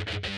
you